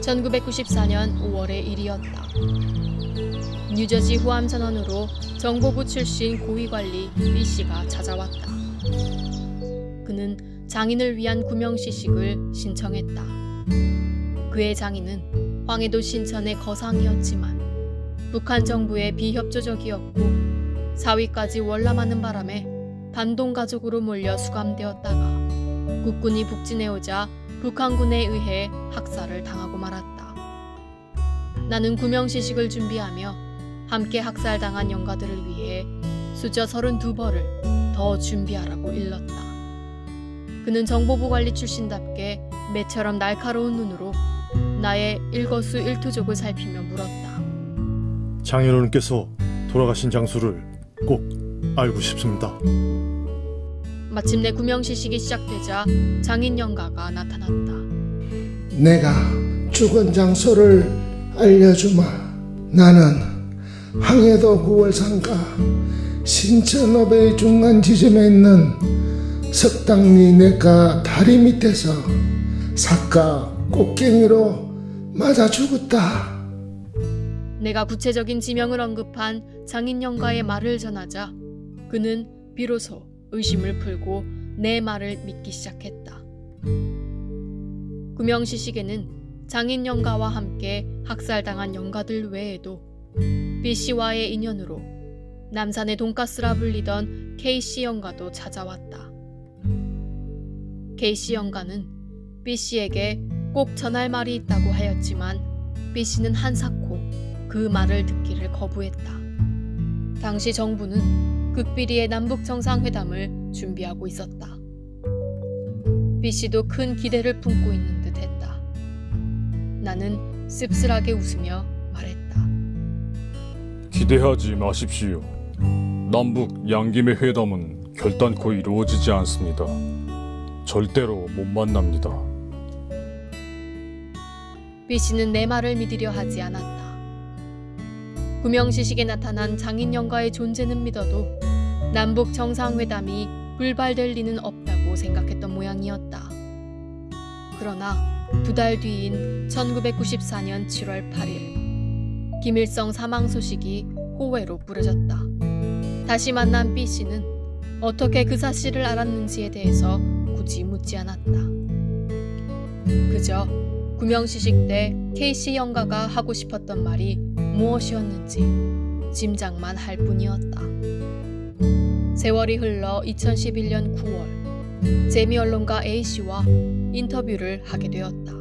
1994년 5월의 일이었다. 뉴저지 후암 선언으로 정보부 출신 고위관리 B 씨가 찾아왔다. 그는 장인을 위한 구명시식을 신청했다. 그의 장인은 황해도 신천의 거상이었지만 북한 정부의 비협조적이었고 사위까지 월남하는 바람에 반동 가족으로 몰려 수감되었다가 국군이 북진해오자 북한군에 의해 학살을 당하고 말았다. 나는 구명시식을 준비하며 함께 학살당한 영가들을 위해 수저 32벌을 더 준비하라고 일렀다. 그는 정보부 관리 출신답게 매처럼 날카로운 눈으로 나의 일거수일투족을 살피며 물었다. 장인어른께서 돌아가신 장소를 꼭 알고 싶습니다. 마침내 구명시식이 시작되자 장인 영가가 나타났다. 내가 죽은 장소를 알려주마. 나는 항해도 9월 상가 신천읍의 중간 지점에 있는 석당리 내가 다리 밑에서 사까 꽃갱이로 맞아 죽었다. 내가 구체적인 지명을 언급한 장인 영가의 말을 전하자 그는 비로소 의심을 풀고 내 말을 믿기 시작했다. 구명시식에는 장인 영가와 함께 학살당한 영가들 외에도 B 씨와의 인연으로 남산의 돈가스라 불리던 K 씨 영가도 찾아왔다. K 씨 영가는 B 씨에게 꼭 전할 말이 있다고 하였지만 B 씨는 한사코 그 말을 듣기를 거부했다. 당시 정부는 극비리의 남북 정상회담을 준비하고 있었다. B 씨도 큰 기대를 품고 있는 듯 했다. 나는 씁쓸하게 웃으며 말했다. 기대하지 마십시오. 남북 양김의 회담은 결단코 이루어지지 않습니다. 절대로 못 만납니다. B 씨는 내 말을 믿으려 하지 않았다. 구명시식에 나타난 장인 영가의 존재는 믿어도 남북 정상회담이 불발될 리는 없다고 생각했던 모양이었다. 그러나 두 달 뒤인 1994년 7월 8일 김일성 사망 소식이 호외로 뿌려졌다. 다시 만난 B 씨는 어떻게 그 사실을 알았는지에 대해서 굳이 묻지 않았다. 그저 구명시식 때 K씨 영가가 하고 싶었던 말이 무엇이었는지 짐작만 할 뿐이었다. 세월이 흘러 2011년 9월 재미 언론가 A씨와 인터뷰를 하게 되었다.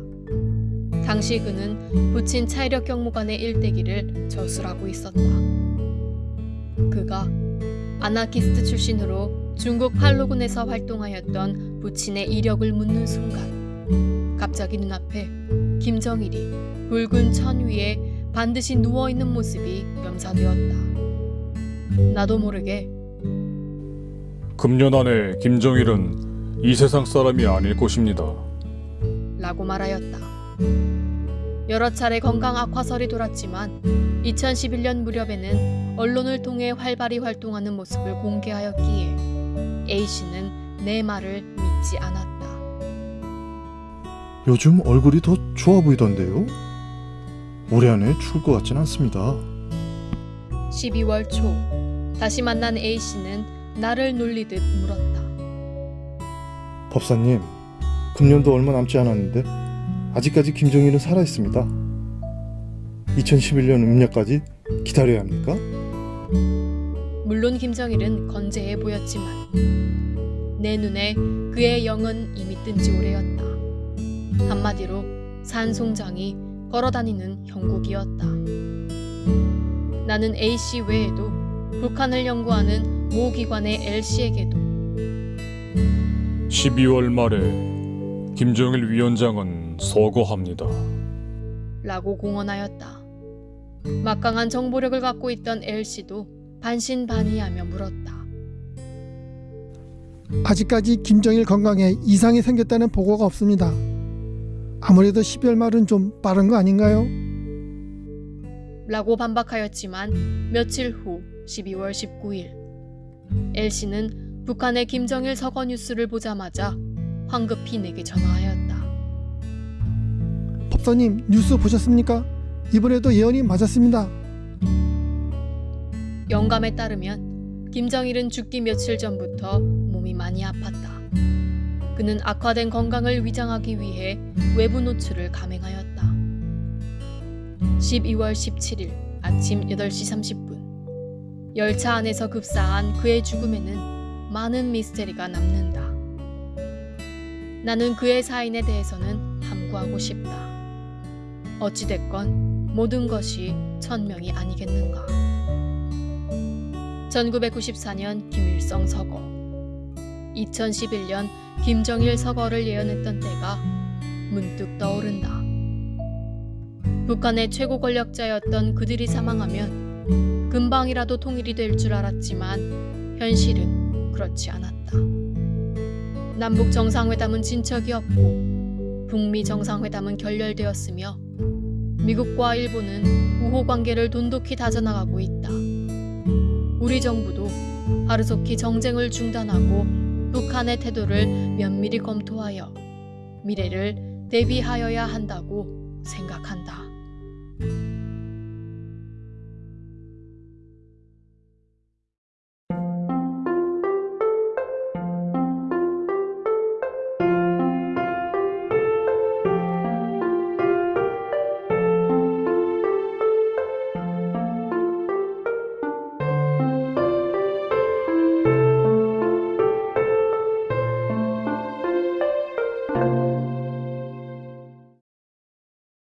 당시 그는 부친 차이력 경무관의 일대기를 저술하고 있었다. 그가 아나키스트 출신으로 중국 팔로군에서 활동하였던 부친의 이력을 묻는 순간 갑자기 눈앞에 김정일이 붉은 천 위에 반드시 누워있는 모습이 묘사되었다. 나도 모르게 금년 안에 김정일은 이 세상 사람이 아닐 것입니다. 라고 말하였다. 여러 차례 건강 악화설이 돌았지만 2011년 무렵에는 언론을 통해 활발히 활동하는 모습을 공개하였기에 A씨는 내 말을 믿지 않았다. 요즘 얼굴이 더 좋아 보이던데요? 올해 안에 추울 것 같진 않습니다. 12월 초 다시 만난 A씨는 나를 놀리듯 물었다. 법사님, 금년도 얼마 남지 않았는데 아직까지 김정일은 살아 있습니다. 2011년 음력까지 기다려야 합니까? 물론 김정일은 건재해 보였지만 내 눈에 그의 영은 이미 뜬 지 오래였다. 한마디로 산송장이 걸어다니는 형국이었다. 나는 A씨 외에도 북한을 연구하는 모 기관의 L씨에게도 12월 말에 김정일 위원장은 서거합니다. 라고 공언하였다. 막강한 정보력을 갖고 있던 L씨도 반신반의하며 물었다. 아직까지 김정일 건강에 이상이 생겼다는 보고가 없습니다. 아무래도 12월 말은 좀 빠른 거 아닌가요? 라고 반박하였지만 며칠 후 12월 19일 L씨는 북한의 김정일 서거 뉴스를 보자마자 황급히 내게 전화하였다. 법사님 뉴스 보셨습니까? 이번에도 예언이 맞았습니다. 영감에 따르면 김정일은 죽기 며칠 전부터 몸이 많이 아팠다. 그는 악화된 건강을 위장하기 위해 외부 노출을 감행하였다. 12월 17일 아침 8시 30분 열차 안에서 급사한 그의 죽음에는 많은 미스테리가 남는다. 나는 그의 사인에 대해서는 함구하고 싶다. 어찌됐건 모든 것이 천명이 아니겠는가. 1994년 김일성 서거 2011년 김정일 서거를 예언했던 때가 문득 떠오른다. 북한의 최고 권력자였던 그들이 사망하면 금방이라도 통일이 될 줄 알았지만 현실은 그렇지 않았다. 남북 정상회담은 진척이 없고 북미 정상회담은 결렬되었으며 미국과 일본은 우호 관계를 돈독히 다져나가고 있다. 우리 정부도 하루속히 정쟁을 중단하고 북한의 태도를 면밀히 검토하여 미래를 대비하여야 한다고 생각한다.